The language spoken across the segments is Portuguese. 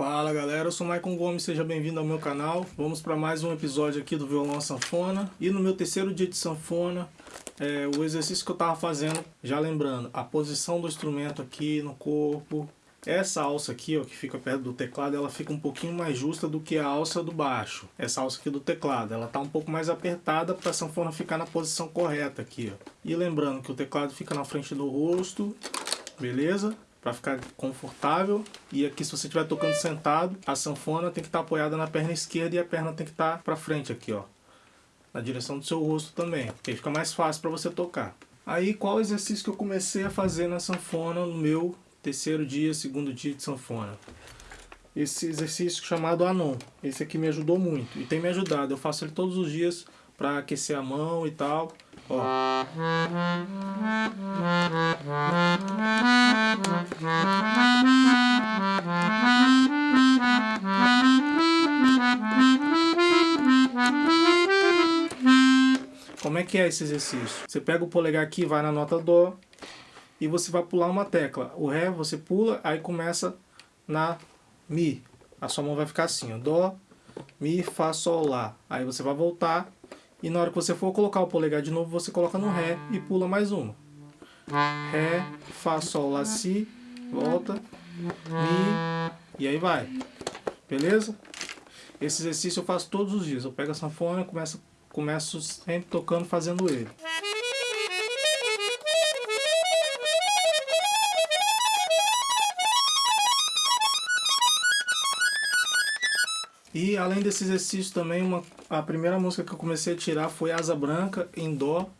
Fala galera, eu sou Maicon Gomes, seja bem-vindo ao meu canal. Vamos para mais um episódio aqui do Violão Sanfona. E no meu terceiro dia de sanfona, é, o exercício que eu estava fazendo, já lembrando, a posição do instrumento aqui no corpo. Essa alça aqui, ó, que fica perto do teclado, ela fica um pouquinho mais justa do que a alça do baixo. Essa alça aqui do teclado, ela está um pouco mais apertada para a sanfona ficar na posição correta aqui, ó. E lembrando que o teclado fica na frente do rosto, beleza? Para ficar confortável. E aqui se você estiver tocando sentado, a sanfona tem que estar tá apoiada na perna esquerda e a perna tem que estar tá para frente aqui, ó. Na direção do seu rosto também, porque fica mais fácil para você tocar. Aí qual exercício que eu comecei a fazer na sanfona no meu terceiro dia, segundo dia de sanfona? Esse exercício chamado Anon. Esse aqui me ajudou muito e tem me ajudado. Eu faço ele todos os dias para aquecer a mão e tal. Ó. Como é que é esse exercício? Você pega o polegar aqui, vai na nota Dó e você vai pular uma tecla. O Ré você pula, aí começa na Mi. A sua mão vai ficar assim, ó. Dó, Mi, Fá, Sol, Lá. Aí você vai voltar e na hora que você for colocar o polegar de novo, você coloca no Ré e pula mais uma. Ré, Fá, Sol, Lá, Si, volta, Mi, e aí vai. Beleza? Esse exercício eu faço todos os dias. Eu pego a sanfona e começo, começo sempre tocando, fazendo ele. E além desse exercício também, uma, a primeira música que eu comecei a tirar foi Asa Branca em Dó.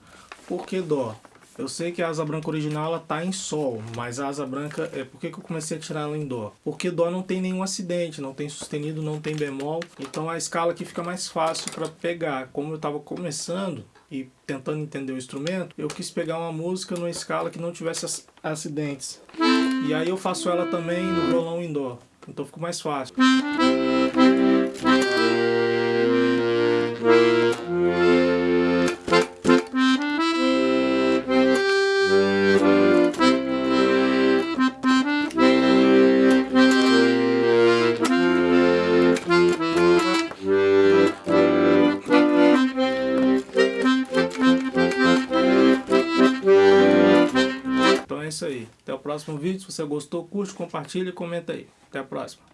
Por que Dó? Eu sei que a asa branca original ela tá em sol, mas a asa branca, é por que, eu comecei a tirar ela em dó? Porque dó não tem nenhum acidente, não tem sustenido, não tem bemol, então a escala aqui fica mais fácil para pegar. Como eu estava começando e tentando entender o instrumento, eu quis pegar uma música numa escala que não tivesse acidentes. E aí eu faço ela também no violão em dó, então fica mais fácil. É isso aí. Até o próximo vídeo. Se você gostou, curte, compartilha e comenta aí. Até a próxima.